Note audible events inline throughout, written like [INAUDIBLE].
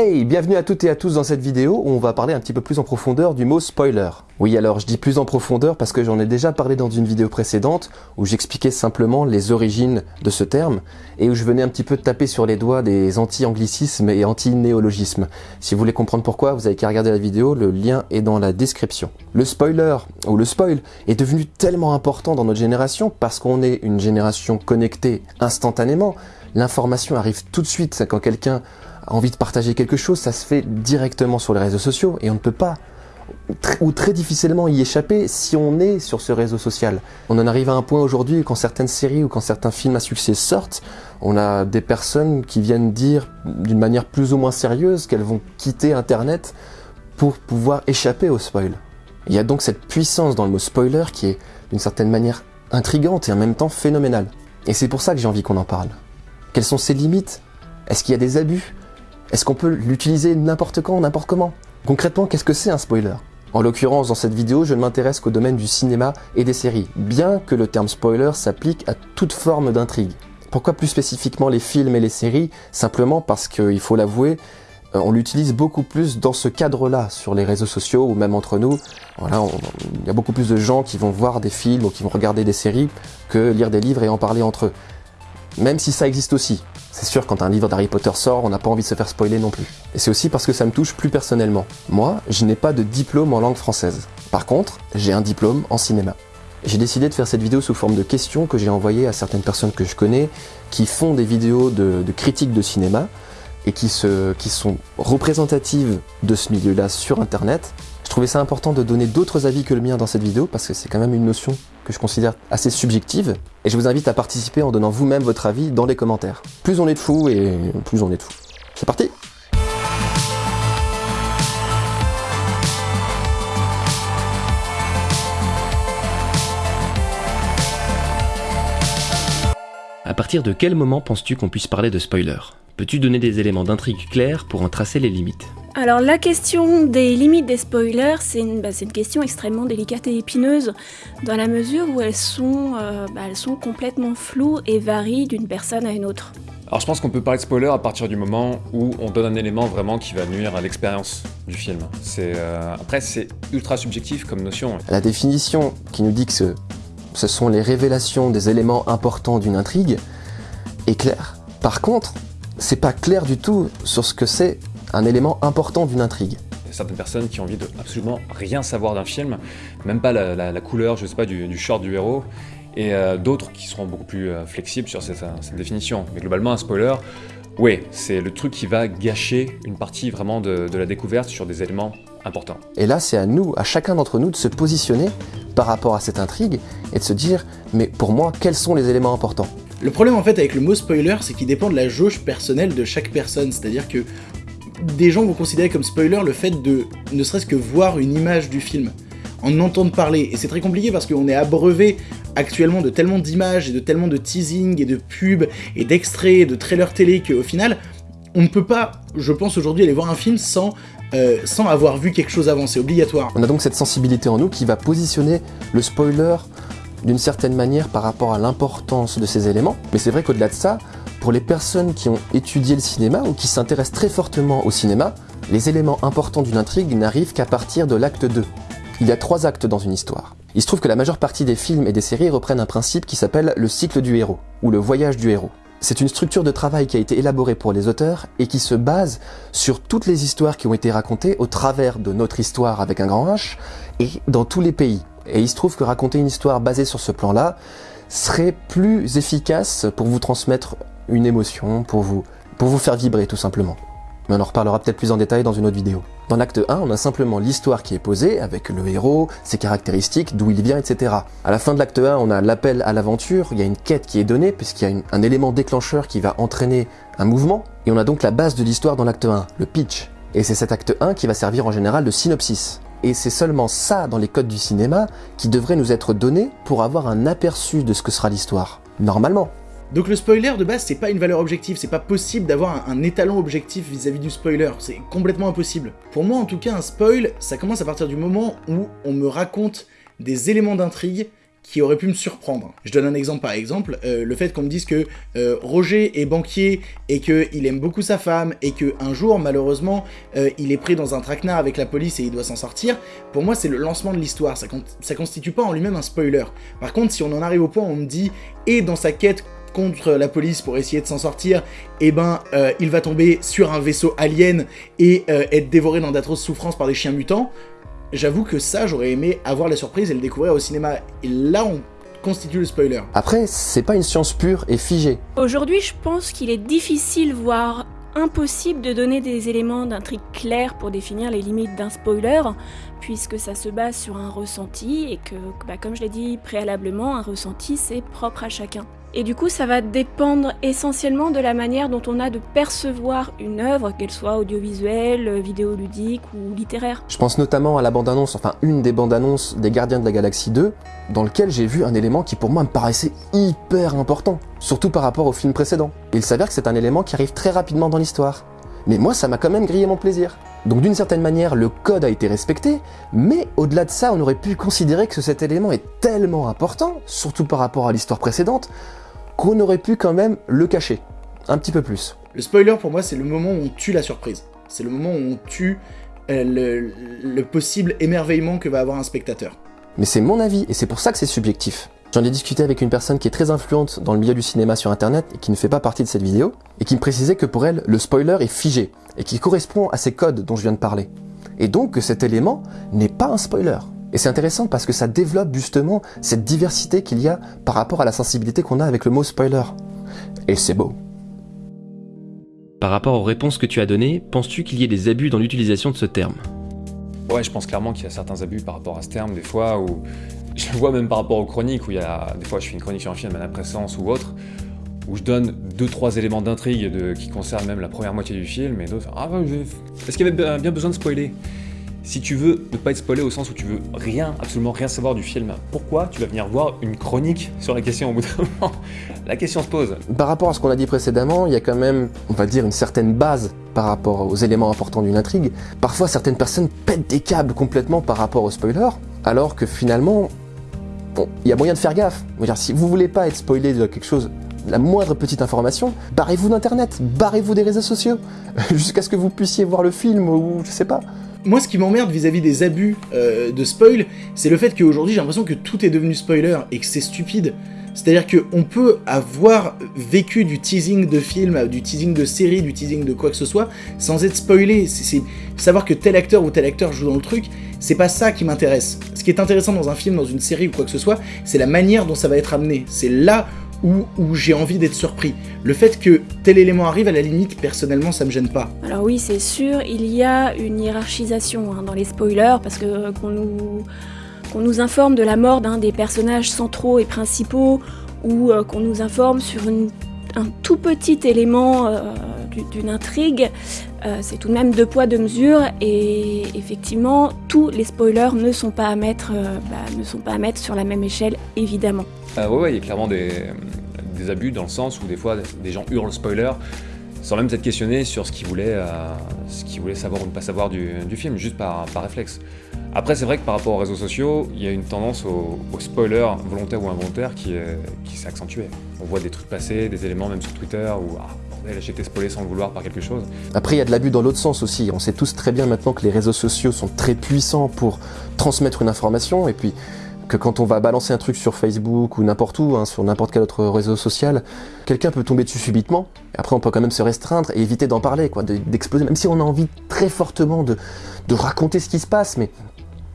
Hey, bienvenue à toutes et à tous dans cette vidéo où on va parler un petit peu plus en profondeur du mot spoiler. Oui, alors je dis plus en profondeur parce que j'en ai déjà parlé dans une vidéo précédente où j'expliquais simplement les origines de ce terme et où je venais un petit peu taper sur les doigts des anti-anglicismes et anti-néologismes. Si vous voulez comprendre pourquoi, vous avez qu'à regarder la vidéo, le lien est dans la description. Le spoiler, ou le spoil, est devenu tellement important dans notre génération parce qu'on est une génération connectée instantanément. L'information arrive tout de suite quand quelqu'un envie de partager quelque chose, ça se fait directement sur les réseaux sociaux et on ne peut pas ou très difficilement y échapper si on est sur ce réseau social. On en arrive à un point aujourd'hui quand certaines séries ou quand certains films à succès sortent, on a des personnes qui viennent dire d'une manière plus ou moins sérieuse qu'elles vont quitter Internet pour pouvoir échapper au spoil. Il y a donc cette puissance dans le mot spoiler qui est d'une certaine manière intrigante et en même temps phénoménale. Et c'est pour ça que j'ai envie qu'on en parle. Quelles sont ses limites? Est-ce qu'il y a des abus? Est-ce qu'on peut l'utiliser n'importe quand, n'importe comment? Concrètement, qu'est-ce que c'est un spoiler? En l'occurrence, dans cette vidéo, je ne m'intéresse qu'au domaine du cinéma et des séries, bien que le terme spoiler s'applique à toute forme d'intrigue. Pourquoi plus spécifiquement les films et les séries? Simplement parce qu'il faut l'avouer, euh, on l'utilise beaucoup plus dans ce cadre-là, sur les réseaux sociaux ou même entre nous. Voilà, il y a beaucoup plus de gens qui vont voir des films ou qui vont regarder des séries que lire des livres et en parler entre eux. Même si ça existe aussi. C'est sûr, quand un livre d'Harry Potter sort, on n'a pas envie de se faire spoiler non plus. Et c'est aussi parce que ça me touche plus personnellement. Moi, je n'ai pas de diplôme en langue française. Par contre, j'ai un diplôme en cinéma. J'ai décidé de faire cette vidéo sous forme de questions que j'ai envoyées à certaines personnes que je connais, qui font des vidéos de, critiques de cinéma, et qui sont représentatives de ce milieu-là sur Internet, je trouvais ça important de donner d'autres avis que le mien dans cette vidéo parce que c'est quand même une notion que je considère assez subjective et je vous invite à participer en donnant vous-même votre avis dans les commentaires. Plus on est de fous et plus on est de fous. C'est parti partir de quel moment penses-tu qu'on puisse parler de spoiler Peux-tu donner des éléments d'intrigue clairs pour en tracer les limites alors la question des limites des spoilers, c'est une, bah, une, question extrêmement délicate et épineuse, dans la mesure où elles sont, euh, bah, elles sont complètement floues et varient d'une personne à une autre. Alors je pense qu'on peut parler de spoiler à partir du moment où on donne un élément vraiment qui va nuire à l'expérience du film. Euh, après c'est ultra subjectif comme notion. La définition qui nous dit que ce, ce sont les révélations des éléments importants d'une intrigue est claire. Par contre, c'est pas clair du tout sur ce que c'est un élément important d'une intrigue. Certaines personnes qui ont envie de absolument rien savoir d'un film, même pas la, couleur, je sais pas, du, short du héros, et euh, d'autres qui seront beaucoup plus euh, flexibles sur cette, définition. Mais globalement, un spoiler, oui, c'est le truc qui va gâcher une partie vraiment de la découverte sur des éléments importants. Et là, c'est à nous, à chacun d'entre nous, de se positionner par rapport à cette intrigue et de se dire, mais pour moi, quels sont les éléments importants? Le problème en fait avec le mot spoiler, c'est qu'il dépend de la jauge personnelle de chaque personne, c'est-à-dire que des gens vont considérer comme spoiler le fait de ne serait-ce que voir une image du film, en entendre parler. Et c'est très compliqué parce qu'on est abreuvé actuellement de tellement d'images et de tellement de teasing et de pubs et d'extraits et de trailers télé qu'au final, on ne peut pas, je pense aujourd'hui, aller voir un film sans, euh, sans avoir vu quelque chose avant, c'est obligatoire. On a donc cette sensibilité en nous qui va positionner le spoiler d'une certaine manière par rapport à l'importance de ces éléments. Mais c'est vrai qu'au-delà de ça, pour les personnes qui ont étudié le cinéma ou qui s'intéressent très fortement au cinéma, les éléments importants d'une intrigue n'arrivent qu'à partir de l'acte 2. Il y a trois actes dans une histoire. Il se trouve que la majeure partie des films et des séries reprennent un principe qui s'appelle le cycle du héros, ou le voyage du héros. C'est une structure de travail qui a été élaborée pour les auteurs et qui se base sur toutes les histoires qui ont été racontées au travers de notre histoire avec un grand H et dans tous les pays. Et il se trouve que raconter une histoire basée sur ce plan-là serait plus efficace pour vous transmettre une émotion, pour vous, pour vous faire vibrer tout simplement. Mais on en reparlera peut-être plus en détail dans une autre vidéo. Dans l'acte 1, on a simplement l'histoire qui est posée, avec le héros, ses caractéristiques, d'où il vient, etc. À la fin de l'acte 1, on a l'appel à l'aventure, il y a une quête qui est donnée, puisqu'il y a un élément déclencheur qui va entraîner un mouvement, et on a donc la base de l'histoire dans l'acte 1, le pitch. Et c'est cet acte 1 qui va servir en général de synopsis. Et c'est seulement ça dans les codes du cinéma qui devrait nous être donné pour avoir un aperçu de ce que sera l'histoire. Normalement. Donc le spoiler de base c'est pas une valeur objective, c'est pas possible d'avoir un, étalon objectif vis-à-vis du spoiler, c'est complètement impossible. Pour moi en tout cas un spoil, ça commence à partir du moment où on me raconte des éléments d'intrigue qui aurait pu me surprendre. Je donne un exemple par exemple, euh, le fait qu'on me dise que euh, Roger est banquier et qu'il aime beaucoup sa femme et qu'un jour malheureusement euh, il est pris dans un traquenard avec la police et il doit s'en sortir, pour moi c'est le lancement de l'histoire, ça, ça constitue pas en lui-même un spoiler. Par contre si on en arrive au point où on me dit et dans sa quête contre la police pour essayer de s'en sortir, eh ben, il va tomber sur un vaisseau alien et être dévoré dans d'atroces souffrances par des chiens mutants j'avoue que ça, j'aurais aimé avoir la surprise et le découvrir au cinéma. Et là, on constitue le spoiler. Après, c'est pas une science pure et figée. Aujourd'hui, je pense qu'il est difficile, voire impossible de donner des éléments d'intrigue clairs pour définir les limites d'un spoiler, puisque ça se base sur un ressenti et que, bah, comme je l'ai dit préalablement, un ressenti c'est propre à chacun. Et du coup, ça va dépendre essentiellement de la manière dont on a de percevoir une œuvre, qu'elle soit audiovisuelle, vidéoludique ou littéraire. Je pense notamment à la bande-annonce, enfin une des bandes-annonces des Gardiens de la Galaxie 2, dans lequel j'ai vu un élément qui pour moi me paraissait hyper important, surtout par rapport au film précédent. il s'avère que c'est un élément qui arrive très rapidement dans l'histoire. Mais moi, ça m'a quand même grillé mon plaisir. Donc d'une certaine manière, le code a été respecté, mais au-delà de ça, on aurait pu considérer que cet élément est tellement important, surtout par rapport à l'histoire précédente, qu'on aurait pu quand même le cacher. Un petit peu plus. Le spoiler pour moi c'est le moment où on tue la surprise. C'est le moment où on tue euh, le, possible émerveillement que va avoir un spectateur. Mais c'est mon avis et c'est pour ça que c'est subjectif. J'en ai discuté avec une personne qui est très influente dans le milieu du cinéma sur internet et qui ne fait pas partie de cette vidéo, et qui me précisait que pour elle, le spoiler est figé, et qui correspond à ces codes dont je viens de parler. Et donc que cet élément n'est pas un spoiler. Et c'est intéressant parce que ça développe justement cette diversité qu'il y a par rapport à la sensibilité qu'on a avec le mot spoiler. Et c'est beau. Par rapport aux réponses que tu as données, penses-tu qu'il y ait des abus dans l'utilisation de ce terme? Ouais, je pense clairement qu'il y a certains abus par rapport à ce terme, des fois, où [LAUGHS] je le vois même par rapport aux chroniques, où il y a des fois je fais une chronique sur un film à la présence ou autre, où je donne deux trois éléments d'intrigue qui concernent même la première moitié du film, et d'autres, ah est-ce qu'il y avait bien besoin de spoiler? Si tu veux ne pas être spoilé au sens où tu veux rien, absolument rien savoir du film, pourquoi tu vas venir voir une chronique sur la question au bout d'un [LAUGHS] moment? La question se pose. Par rapport à ce qu'on a dit précédemment, il y a quand même, on va dire, une certaine base par rapport aux éléments importants d'une intrigue. Parfois, certaines personnes pètent des câbles complètement par rapport au spoiler, alors que finalement, bon, il y a moyen de faire gaffe. si vous voulez pas être spoilé de quelque chose la moindre petite information, barrez-vous d'internet, barrez-vous des réseaux sociaux, [LAUGHS] jusqu'à ce que vous puissiez voir le film ou je sais pas moi, ce qui m'emmerde vis-à-vis des abus euh, de spoil, c'est le fait qu'aujourd'hui, j'ai l'impression que tout est devenu spoiler et que c'est stupide. C'est-à-dire qu'on peut avoir vécu du teasing de film, du teasing de série, du teasing de quoi que ce soit, sans être spoilé. C'est savoir que tel acteur ou tel acteur joue dans le truc, c'est pas ça qui m'intéresse. Ce qui est intéressant dans un film, dans une série ou quoi que ce soit, c'est la manière dont ça va être amené. C'est là où, j'ai envie d'être surpris. Le fait que tel élément arrive, à la limite, personnellement, ça me gêne pas. Alors oui, c'est sûr, il y a une hiérarchisation hein, dans les spoilers, parce que euh, qu'on nous, nous informe de la mort d'un des personnages centraux et principaux, ou euh, qu'on nous informe sur un tout petit élément euh, d'une intrigue, c'est tout de même deux poids, deux mesures, et effectivement, tous les spoilers ne sont pas à mettre, bah, à mettre sur la même échelle, évidemment. Euh, ouais, il y a clairement des, abus dans le sens où des fois des gens hurlent spoiler sans même s'être questionnés sur ce qu'ils voulaient, euh, savoir ou ne pas savoir du, film, juste par, réflexe. Après, c'est vrai que par rapport aux réseaux sociaux, il y a une tendance au, spoiler volontaire ou involontaire qui, qui s'est accentuée. On voit des trucs passer, des éléments même sur Twitter où bordel, j'ai été spoilé sans le vouloir par quelque chose. Après, il y a de l'abus dans l'autre sens aussi. On sait tous très bien maintenant que les réseaux sociaux sont très puissants pour transmettre une information et puis que quand on va balancer un truc sur Facebook ou n'importe où, hein, sur n'importe quel autre réseau social, quelqu'un peut tomber dessus subitement. Après, on peut quand même se restreindre et éviter d'en parler, quoi, d'exploser, même si on a envie très fortement de, raconter ce qui se passe, mais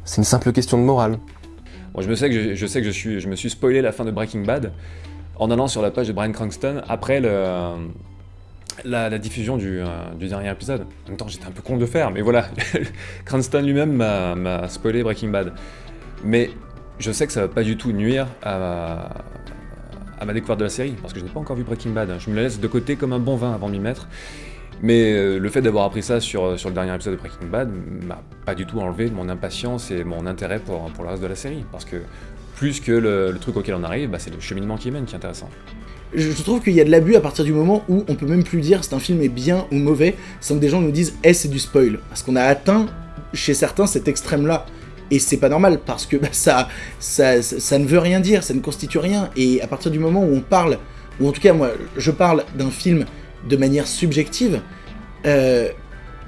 c'est une simple question de morale. Moi, je, me sais que je, sais que je, suis, je me suis spoilé la fin de Breaking Bad en allant sur la page de Brian Cranston après le, la, diffusion du, euh, du, dernier épisode. En même temps, j'étais un peu con de faire, mais voilà, [LAUGHS] Cranston lui-même m'a spoilé Breaking Bad. Mais je sais que ça va pas du tout nuire à ma, découverte de la série, parce que je n'ai pas encore vu Breaking Bad. Je me la laisse de côté comme un bon vin avant de m'y mettre. Mais euh, le fait d'avoir appris ça sur, le dernier épisode de Breaking Bad m'a pas du tout enlevé mon impatience et mon intérêt pour, pour le reste de la série. Parce que plus que le, truc auquel on arrive, bah, c'est le cheminement qui mène qui est intéressant. Je trouve qu'il y a de l'abus à partir du moment où on peut même plus dire si un film est bien ou mauvais sans que des gens nous disent Eh, c'est du spoil. Parce qu'on a atteint chez certains cet extrême-là. Et c'est pas normal parce que [LAUGHS] bah, ça, ne veut rien dire, ça ne constitue rien. Et à partir du moment où on parle, ou en tout cas moi, je parle d'un film de manière subjective, euh,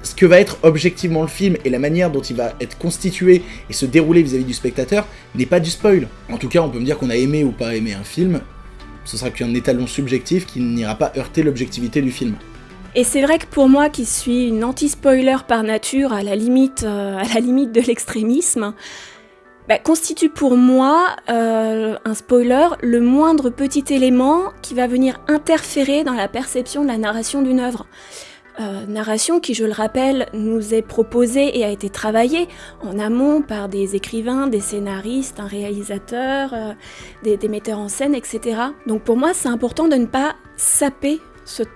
ce que va être objectivement le film et la manière dont il va être constitué et se dérouler vis-à-vis du spectateur n'est pas du spoil. En tout cas, on peut me dire qu'on a aimé ou pas aimé un film, ce sera qu'un étalon subjectif qui n'ira pas heurter l'objectivité du film. Et c'est vrai que pour moi, qui suis une anti-spoiler par nature, à la limite, euh, à la limite de l'extrémisme, bah, constitue pour moi euh, un spoiler le moindre petit élément qui va venir interférer dans la perception de la narration d'une œuvre. Euh, narration qui, je le rappelle, nous est proposée et a été travaillée en amont par des écrivains, des scénaristes, un réalisateur, euh, des, des metteurs en scène, etc. Donc pour moi, c'est important de ne pas saper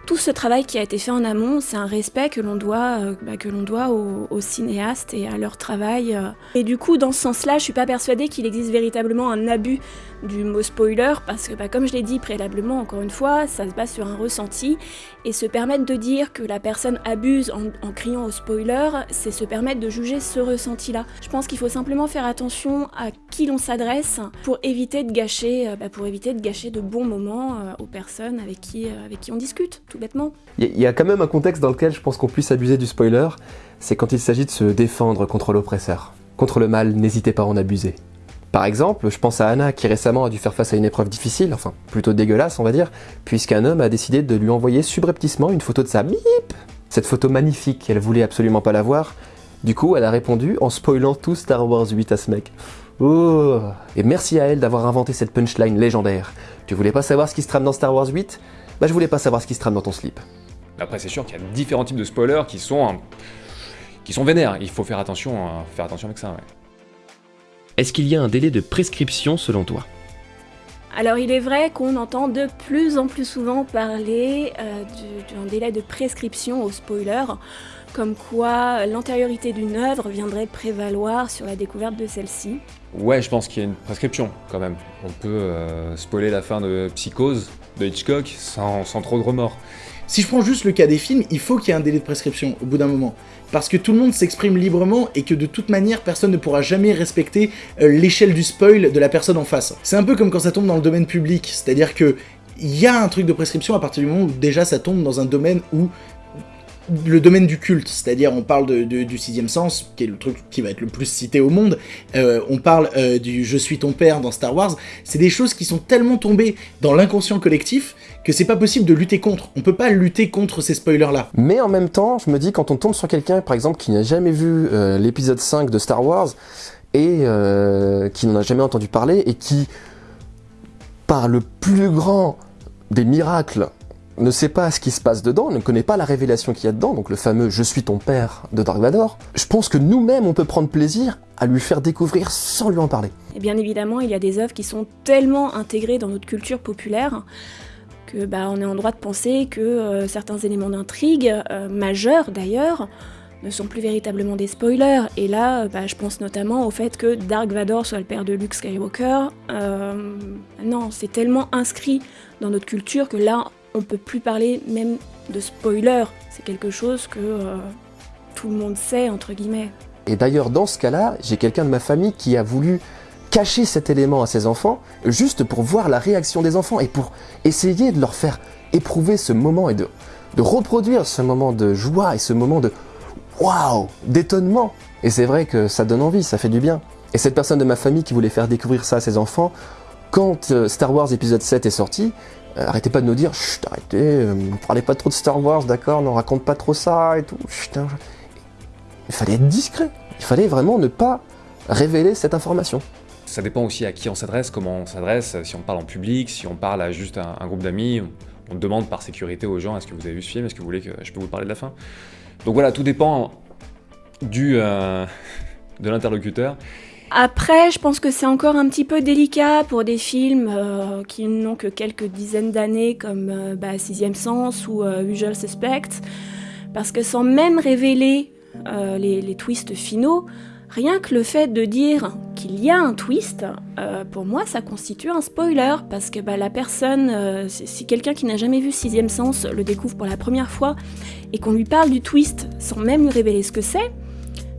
tout ce travail qui a été fait en amont, c'est un respect que l'on doit, euh, bah, que l'on doit aux, cinéastes et à leur travail. Euh. Et du coup, dans ce sens-là, je suis pas persuadée qu'il existe véritablement un abus du mot spoiler, parce que bah, comme je l'ai dit préalablement, encore une fois, ça se base sur un ressenti, et se permettre de dire que la personne abuse en, criant au spoiler, c'est se permettre de juger ce ressenti-là. Je pense qu'il faut simplement faire attention à qui l'on s'adresse pour éviter de gâcher, euh, bah, pour éviter de gâcher de bons moments aux personnes avec qui, avec qui on discute tout bêtement. Il y, a quand même un contexte dans lequel je pense qu'on puisse abuser du spoiler, c'est quand il s'agit de se défendre contre l'oppresseur. Contre le mal, n'hésitez pas à en abuser. Par exemple, je pense à Anna qui récemment a dû faire face à une épreuve difficile, enfin plutôt dégueulasse on va dire, puisqu'un homme a décidé de lui envoyer subrepticement une photo de sa bip Cette photo magnifique, elle voulait absolument pas la voir, du coup elle a répondu en spoilant tout Star Wars 8 à ce mec. Oh Et merci à elle d'avoir inventé cette punchline légendaire. Tu voulais pas savoir ce qui se trame dans Star Wars 8 bah je voulais pas savoir ce qui se trame dans ton slip. Après c'est sûr qu'il y a différents types de spoilers qui sont, qui sont vénères, il faut faire attention, faire attention avec ça. Est-ce qu'il y a un délai de prescription selon toi? Alors il est vrai qu'on entend de plus en plus souvent parler euh, d'un délai de prescription au spoiler, comme quoi l'antériorité d'une œuvre viendrait prévaloir sur la découverte de celle-ci. Ouais, je pense qu'il y a une prescription quand même. On peut euh, spoiler la fin de Psychose de Hitchcock sans, trop de remords. Si je prends juste le cas des films, il faut qu'il y ait un délai de prescription au bout d'un moment. Parce que tout le monde s'exprime librement et que de toute manière, personne ne pourra jamais respecter euh, l'échelle du spoil de la personne en face. C'est un peu comme quand ça tombe dans le domaine public, c'est-à-dire que il y a un truc de prescription à partir du moment où déjà ça tombe dans un domaine où le domaine du culte, c'est-à-dire on parle du sixième sens, qui est le truc qui va être le plus cité au monde, euh, on parle euh, du je suis ton père dans Star Wars, c'est des choses qui sont tellement tombées dans l'inconscient collectif que c'est pas possible de lutter contre. On peut pas lutter contre ces spoilers-là. Mais en même temps, je me dis, quand on tombe sur quelqu'un, par exemple, qui n'a jamais vu euh, l'épisode 5 de Star Wars, et qui n'en a jamais entendu parler, et qui, par le plus grand des miracles ne sait pas ce qui se passe dedans, ne connaît pas la révélation qu'il y a dedans, donc le fameux « Je suis ton père » de Dark Vador, je pense que nous-mêmes on peut prendre plaisir à lui faire découvrir sans lui en parler. Et bien évidemment, il y a des œuvres qui sont tellement intégrées dans notre culture populaire que bah, on est en droit de penser que euh, certains éléments d'intrigue, euh, majeurs d'ailleurs, ne sont plus véritablement des spoilers. Et là, bah, je pense notamment au fait que Dark Vador soit le père de Luke Skywalker. Euh, non, c'est tellement inscrit dans notre culture que là, on peut plus parler même de spoiler. C'est quelque chose que euh, tout le monde sait, entre guillemets. Et d'ailleurs, dans ce cas-là, j'ai quelqu'un de ma famille qui a voulu cacher cet élément à ses enfants, juste pour voir la réaction des enfants et pour essayer de leur faire éprouver ce moment et de, reproduire ce moment de joie et ce moment de waouh, d'étonnement. Et c'est vrai que ça donne envie, ça fait du bien. Et cette personne de ma famille qui voulait faire découvrir ça à ses enfants, quand euh, Star Wars épisode 7 est sorti, arrêtez pas de nous dire, chut, arrêtez, euh, parlez pas trop de Star Wars, d'accord, ne raconte pas trop ça et tout. Hein, il fallait être discret. Il fallait vraiment ne pas révéler cette information. Ça dépend aussi à qui on s'adresse, comment on s'adresse, si on parle en public, si on parle à juste un, groupe d'amis, on demande par sécurité aux gens est-ce que vous avez vu ce film, est-ce que vous voulez que je peux vous parler de la fin? Donc voilà, tout dépend du, euh, [LAUGHS] de l'interlocuteur. Après, je pense que c'est encore un petit peu délicat pour des films euh, qui n'ont que quelques dizaines d'années, comme euh, bah, Sixième Sens ou euh, Usual Suspect, parce que sans même révéler les, twists finaux, rien que le fait de dire qu'il y a un twist, pour moi, ça constitue un spoiler, parce que bah, la personne, si quelqu'un qui n'a jamais vu Sixième Sens le découvre pour la première fois, et qu'on lui parle du twist sans même lui révéler ce que c'est,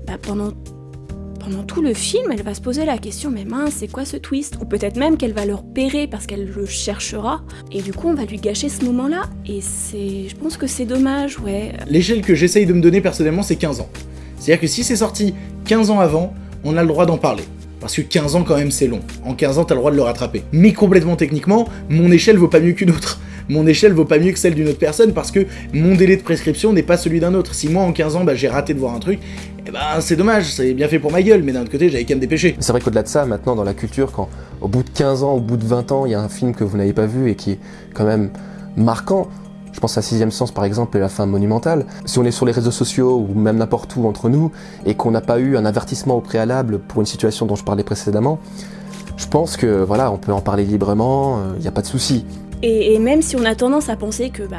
bah, pendant pendant tout le film, elle va se poser la question mais mince, c'est quoi ce twist? Ou peut-être même qu'elle va le repérer parce qu'elle le cherchera, et du coup on va lui gâcher ce moment-là. Et c'est, je pense que c'est dommage, ouais. L'échelle que j'essaye de me donner personnellement, c'est 15 ans. C'est-à-dire que si c'est sorti 15 ans avant, on a le droit d'en parler. Parce que 15 ans quand même c'est long. En 15 ans t'as le droit de le rattraper. Mais complètement techniquement, mon échelle vaut pas mieux qu'une autre. Mon échelle vaut pas mieux que celle d'une autre personne parce que mon délai de prescription n'est pas celui d'un autre. Si moi en 15 ans bah, j'ai raté de voir un truc, eh ben c'est dommage, c'est bien fait pour ma gueule, mais d'un autre côté j'avais qu'à me dépêcher. C'est vrai qu'au-delà de ça, maintenant dans la culture, quand au bout de 15 ans, au bout de 20 ans, il y a un film que vous n'avez pas vu et qui est quand même marquant, je pense à Sixième Sens par exemple et la fin monumentale. Si on est sur les réseaux sociaux ou même n'importe où entre nous et qu'on n'a pas eu un avertissement au préalable pour une situation dont je parlais précédemment, je pense que voilà, on peut en parler librement, il euh, n'y a pas de souci. Et, même si on a tendance à penser que bah,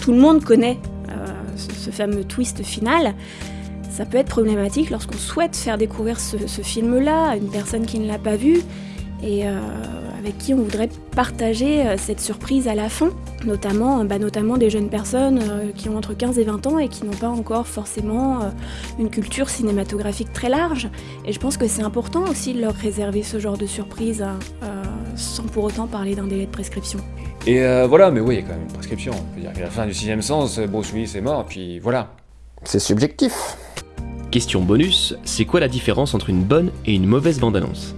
tout le monde connaît euh, ce, fameux twist final, ça peut être problématique lorsqu'on souhaite faire découvrir ce, film-là à une personne qui ne l'a pas vu et euh, avec qui on voudrait partager euh, cette surprise à la fin, notamment, bah, notamment des jeunes personnes qui ont entre 15 et 20 ans et qui n'ont pas encore forcément une culture cinématographique très large. Et je pense que c'est important aussi de leur réserver ce genre de surprise sans pour autant parler d'un délai de prescription. Et euh, voilà, mais oui, il y a quand même une prescription. On peut dire qu'à la fin du sixième sens, Bruce Willis est mort, puis voilà. C'est subjectif. Question bonus, c'est quoi la différence entre une bonne et une mauvaise bande-annonce?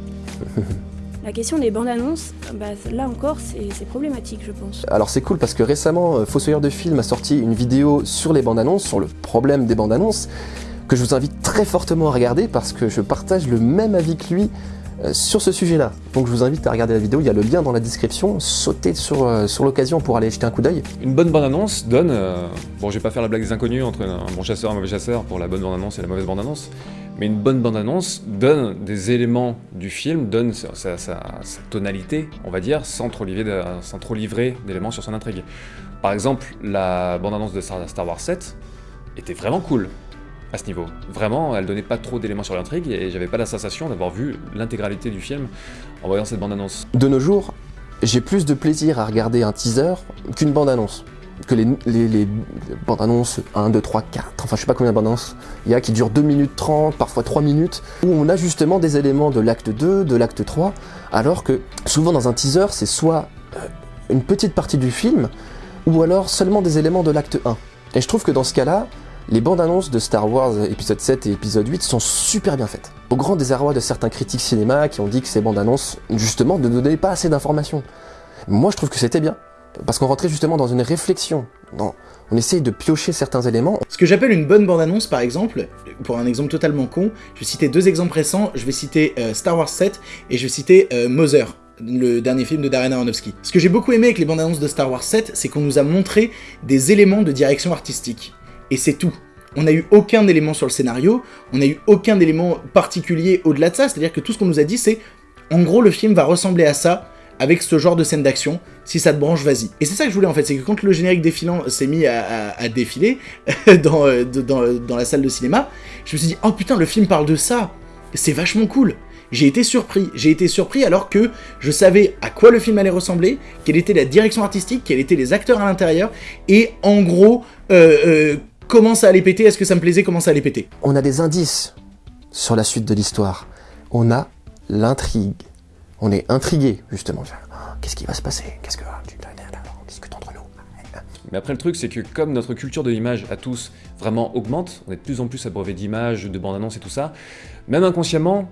La question des bandes annonces, bah, là encore, c'est problématique, je pense. Alors c'est cool parce que récemment, euh, Fossoyeur de Film a sorti une vidéo sur les bandes annonces, sur le problème des bandes annonces, que je vous invite très fortement à regarder parce que je partage le même avis que lui euh, sur ce sujet-là. Donc je vous invite à regarder la vidéo, il y a le lien dans la description, sautez sur, euh, sur l'occasion pour aller jeter un coup d'œil. Une bonne bande-annonce donne, euh, bon je vais pas faire la blague des inconnus entre un bon chasseur et un mauvais chasseur pour la bonne bande-annonce et la mauvaise bande-annonce, mais une bonne bande-annonce donne des éléments du film, donne sa, tonalité, on va dire, sans trop, livrer, sans trop livrer d'éléments sur son intrigue. Par exemple, la bande-annonce de Star Wars 7 était vraiment cool à ce niveau. Vraiment, elle donnait pas trop d'éléments sur l'intrigue et j'avais pas la sensation d'avoir vu l'intégralité du film en voyant cette bande-annonce. De nos jours, j'ai plus de plaisir à regarder un teaser qu'une bande-annonce. Que les, bandes-annonces 1, 2, 3, 4, enfin je sais pas combien de bandes-annonces il y a qui durent 2 minutes 30, parfois 3 minutes, où on a justement des éléments de l'acte 2, de l'acte 3, alors que souvent dans un teaser c'est soit euh, une petite partie du film, ou alors seulement des éléments de l'acte 1. Et je trouve que dans ce cas-là, les bandes annonces de Star Wars épisode 7 et épisode 8 sont super bien faites. Au grand désarroi de certains critiques cinéma qui ont dit que ces bandes annonces, justement, ne donnaient pas assez d'informations. Moi, je trouve que c'était bien. Parce qu'on rentrait justement dans une réflexion. On essaye de piocher certains éléments. Ce que j'appelle une bonne bande-annonce, par exemple, pour un exemple totalement con, je vais citer deux exemples récents. Je vais citer euh, Star Wars 7 et je vais citer euh, Mother le dernier film de Darren Aronofsky. Ce que j'ai beaucoup aimé avec les bandes annonces de Star Wars 7, c'est qu'on nous a montré des éléments de direction artistique et c'est tout. On n'a eu aucun élément sur le scénario, on n'a eu aucun élément particulier au-delà de ça, c'est-à-dire que tout ce qu'on nous a dit c'est, en gros le film va ressembler à ça, avec ce genre de scène d'action, si ça te branche, vas-y. Et c'est ça que je voulais en fait, c'est que quand le générique défilant s'est mis à, défiler [LAUGHS] dans, euh, dans, dans la salle de cinéma, je me suis dit, oh putain, le film parle de ça, c'est vachement cool j'ai été surpris. J'ai été surpris alors que je savais à quoi le film allait ressembler, quelle était la direction artistique, quels étaient les acteurs à l'intérieur, et en gros, euh, euh, comment ça allait péter, est-ce que ça me plaisait, comment ça allait péter. On a des indices sur la suite de l'histoire. On a l'intrigue. On est intrigué, justement. Qu'est-ce qui va se passer? Qu'est-ce que... Discute entre nous. Mais après, le truc, c'est que comme notre culture de l'image à tous vraiment augmente, on est de plus en plus abreuvé d'images, de bandes annonces et tout ça, même inconsciemment,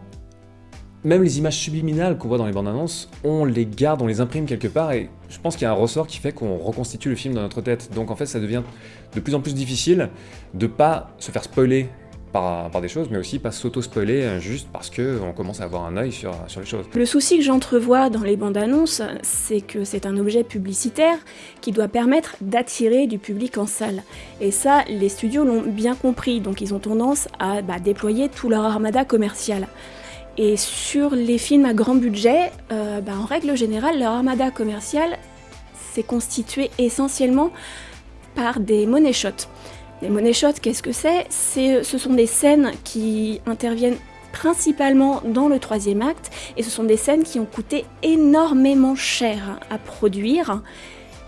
même les images subliminales qu'on voit dans les bandes annonces, on les garde, on les imprime quelque part, et je pense qu'il y a un ressort qui fait qu'on reconstitue le film dans notre tête. Donc en fait, ça devient de plus en plus difficile de pas se faire spoiler par, des choses, mais aussi pas s'auto-spoiler euh, juste parce qu'on commence à avoir un œil sur, sur les choses. Le souci que j'entrevois dans les bandes annonces, c'est que c'est un objet publicitaire qui doit permettre d'attirer du public en salle. Et ça, les studios l'ont bien compris, donc ils ont tendance à bah, déployer tout leur armada commercial. Et sur les films à grand budget, euh, bah, en règle générale, leur armada commercial s'est constitué essentiellement par des money shots. Les money shots, qu'est-ce que c'est Ce sont des scènes qui interviennent principalement dans le troisième acte, et ce sont des scènes qui ont coûté énormément cher à produire.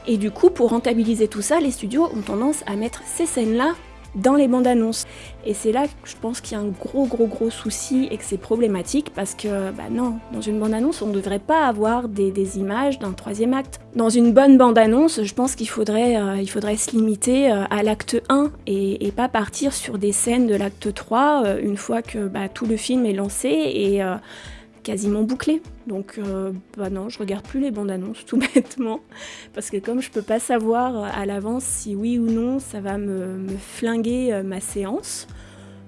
Et du coup, pour rentabiliser tout ça, les studios ont tendance à mettre ces scènes-là dans les bandes annonces. Et c'est là que je pense qu'il y a un gros gros gros souci et que c'est problématique parce que bah non, dans une bande annonce on ne devrait pas avoir des, images d'un troisième acte. Dans une bonne bande annonce, je pense qu'il faudrait, euh, il faudrait se limiter euh, à l'acte 1 et, pas partir sur des scènes de l'acte 3 euh, une fois que bah, tout le film est lancé et quasiment bouclé. Donc euh, bah non, je regarde plus les bandes annonces [LAUGHS] tout bêtement parce que comme je peux pas savoir à l'avance si oui ou non ça va me, flinguer euh, ma séance,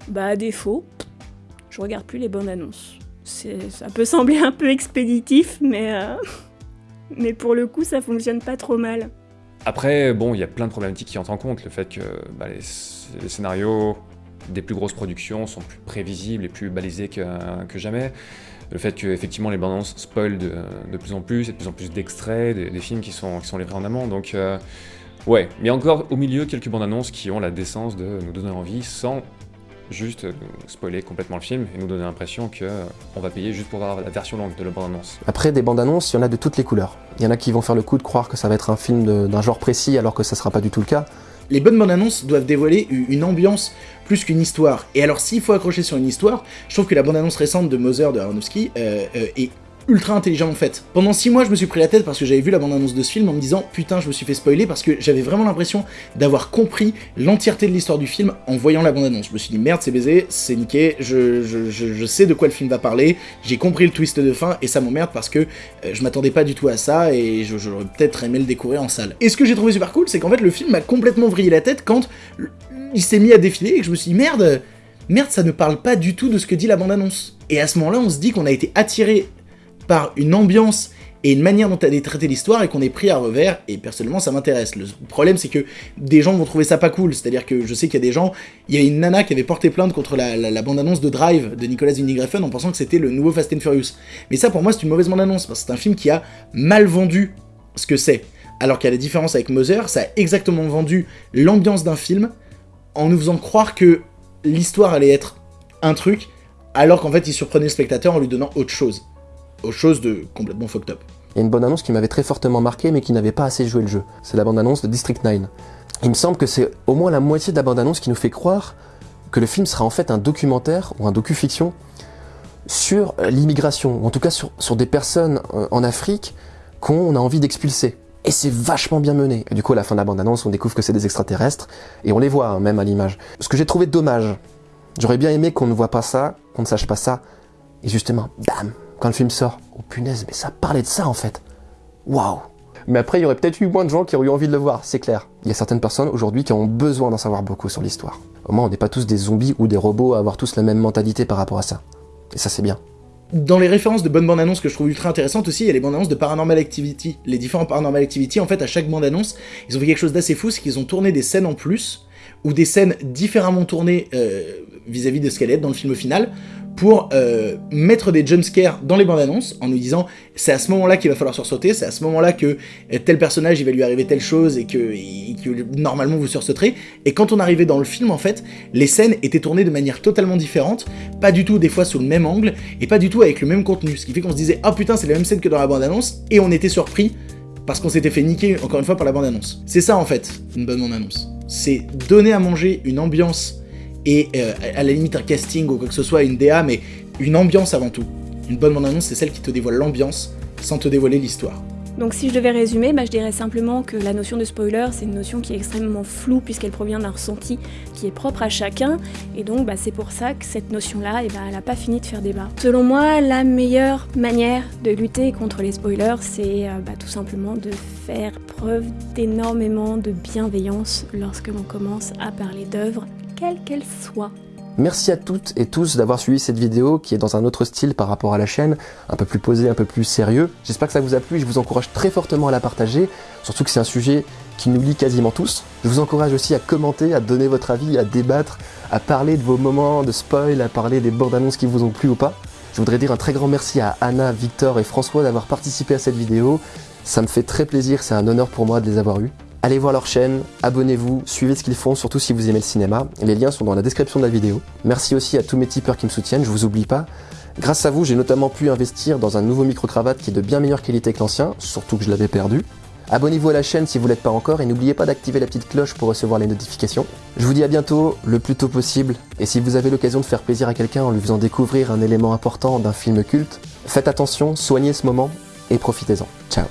bah à défaut, je regarde plus les bandes annonces. Ça peut [LAUGHS] sembler un peu expéditif, mais, euh, [LAUGHS] mais pour le coup ça fonctionne pas trop mal. Après, bon, il y a plein de problématiques qui entrent en compte. Le fait que bah, les, scénarios des plus grosses productions sont plus prévisibles et plus balisés que jamais le fait que effectivement les bandes annonces spoilent de, plus en plus, et de plus en plus d'extraits, des, films qui sont, qui sont livrés en amont, donc euh, ouais, mais encore au milieu quelques bandes annonces qui ont la décence de nous donner envie sans juste spoiler complètement le film et nous donner l'impression qu'on euh, va payer juste pour voir la version longue de la bande-annonce. Après, des bandes-annonces, il y en a de toutes les couleurs. Il y en a qui vont faire le coup de croire que ça va être un film d'un genre précis alors que ça sera pas du tout le cas. Les bonnes bandes annonces doivent dévoiler une ambiance plus qu'une histoire. Et alors s'il faut accrocher sur une histoire, je trouve que la bande annonce récente de Mother de Aronofsky euh, euh, est ultra intelligemment faite. Pendant 6 mois, je me suis pris la tête parce que j'avais vu la bande-annonce de ce film en me disant putain, je me suis fait spoiler parce que j'avais vraiment l'impression d'avoir compris l'entièreté de l'histoire du film en voyant la bande-annonce. Je me suis dit merde, c'est baisé, c'est niqué, je, je, sais de quoi le film va parler, j'ai compris le twist de fin et ça m'emmerde parce que euh, je m'attendais pas du tout à ça et j'aurais peut-être aimé le découvrir en salle. Et ce que j'ai trouvé super cool, c'est qu'en fait le film m'a complètement vrillé la tête quand il s'est mis à défiler et que je me suis dit merde, merde, ça ne parle pas du tout de ce que dit la bande-annonce. Et à ce moment-là, on se dit qu'on a été attiré par une ambiance et une manière dont elle est traitée l'histoire et qu'on est pris à revers, et personnellement ça m'intéresse. Le problème c'est que des gens vont trouver ça pas cool, c'est-à-dire que je sais qu'il y a des gens, il y a une nana qui avait porté plainte contre la, bande-annonce de Drive de Nicolas Winding en pensant que c'était le nouveau Fast and Furious. Mais ça pour moi c'est une mauvaise bande-annonce, parce que c'est un film qui a mal vendu ce que c'est. Alors a la différence avec Mother, ça a exactement vendu l'ambiance d'un film, en nous faisant croire que l'histoire allait être un truc, alors qu'en fait il surprenait le spectateur en lui donnant autre chose autre chose de complètement fucked up. Il y a une bonne annonce qui m'avait très fortement marqué mais qui n'avait pas assez joué le jeu. C'est la bande annonce de District 9. Il me semble que c'est au moins la moitié de la bande annonce qui nous fait croire que le film sera en fait un documentaire ou un docu-fiction sur l'immigration, ou en tout cas sur, sur des personnes euh, en Afrique qu'on a envie d'expulser. Et c'est vachement bien mené. Et du coup, à la fin de la bande-annonce, on découvre que c'est des extraterrestres, et on les voit hein, même à l'image. Ce que j'ai trouvé dommage, j'aurais bien aimé qu'on ne voit pas ça, qu'on ne sache pas ça, et justement, bam, quand le film sort. Oh punaise, mais ça parlait de ça en fait. Waouh Mais après, il y aurait peut-être eu moins de gens qui auraient eu envie de le voir, c'est clair. Il y a certaines personnes aujourd'hui qui ont besoin d'en savoir beaucoup sur l'histoire. Au moins, on n'est pas tous des zombies ou des robots à avoir tous la même mentalité par rapport à ça. Et ça, c'est bien. Dans les références de bonnes bandes annonces que je trouve ultra intéressantes aussi, il y a les bandes annonces de Paranormal Activity. Les différents Paranormal Activity, en fait, à chaque bande annonce, ils ont fait quelque chose d'assez fou, c'est qu'ils ont tourné des scènes en plus, ou des scènes différemment tournées euh, vis-à-vis de ce qu'elle est dans le film final, pour euh, mettre des jumpscares dans les bandes annonces en nous disant c'est à ce moment-là qu'il va falloir sursauter, c'est à ce moment-là que euh, tel personnage il va lui arriver telle chose et que, normalement vous sursauterez. Et quand on arrivait dans le film en fait, les scènes étaient tournées de manière totalement différente, pas du tout des fois sous le même angle et pas du tout avec le même contenu. Ce qui fait qu'on se disait ah putain c'est la même scène que dans la bande annonce et on était surpris parce qu'on s'était fait niquer encore une fois par la bande annonce. C'est ça en fait une bonne bande annonce. C'est donner à manger une ambiance et euh, à la limite un casting ou quoi que ce soit, une DA, mais une ambiance avant tout. Une bonne bande-annonce, c'est celle qui te dévoile l'ambiance sans te dévoiler l'histoire. Donc si je devais résumer, bah, je dirais simplement que la notion de spoiler, c'est une notion qui est extrêmement floue puisqu'elle provient d'un ressenti qui est propre à chacun. Et donc bah, c'est pour ça que cette notion-là, eh bah, elle n'a pas fini de faire débat. Selon moi, la meilleure manière de lutter contre les spoilers, c'est euh, tout simplement de faire preuve d'énormément de bienveillance lorsque l'on commence à parler d'œuvres quelle qu'elle soit. Merci à toutes et tous d'avoir suivi cette vidéo qui est dans un autre style par rapport à la chaîne, un peu plus posé, un peu plus sérieux. J'espère que ça vous a plu et je vous encourage très fortement à la partager, surtout que c'est un sujet qui nous lie quasiment tous. Je vous encourage aussi à commenter, à donner votre avis, à débattre, à parler de vos moments de spoil, à parler des bandes annonces qui vous ont plu ou pas. Je voudrais dire un très grand merci à Anna, Victor et François d'avoir participé à cette vidéo. Ça me fait très plaisir, c'est un honneur pour moi de les avoir eus. Allez voir leur chaîne, abonnez-vous, suivez ce qu'ils font, surtout si vous aimez le cinéma. Les liens sont dans la description de la vidéo. Merci aussi à tous mes tipeurs qui me soutiennent, je vous oublie pas. Grâce à vous, j'ai notamment pu investir dans un nouveau micro-cravate qui est de bien meilleure qualité que l'ancien, surtout que je l'avais perdu. Abonnez-vous à la chaîne si vous ne l'êtes pas encore et n'oubliez pas d'activer la petite cloche pour recevoir les notifications. Je vous dis à bientôt, le plus tôt possible, et si vous avez l'occasion de faire plaisir à quelqu'un en lui faisant découvrir un élément important d'un film culte, faites attention, soignez ce moment et profitez-en. Ciao